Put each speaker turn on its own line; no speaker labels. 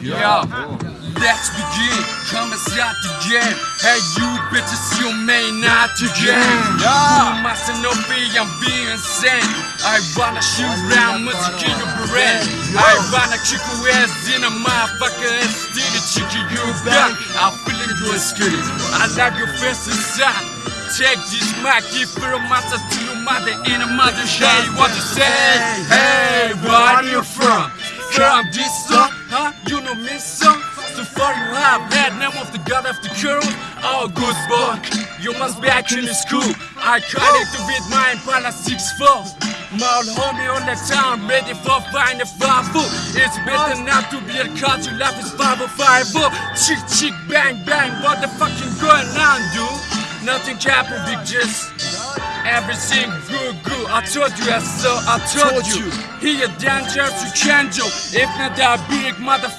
Yeah, let's begin. Come and start the game. Hey, you bitches, you may not to game. You mustn't know me, I'm being insane. I wanna shoot round, music in your brain. I wanna kick your ass in a motherfucker and steal the chicken you got. I'm feeling good skinny. I like your face inside. Take this mic, give it a master to your mother in a mother. Hey, what you say? Hey, where are you from? From this song, huh? You know me song? So far you have had name of the god of the curl. Oh, good boy, you must be actually school. I connected with my Impala 6'4. Maul homie on the town, ready for find a five foot. It's better not to be a cause your life is five or five foot. Chick chick bang bang, what the fucking going on, dude? Nothing happen, big just everything good good. I told you so, I told you. He a danger to change you. If not that big motherfucker.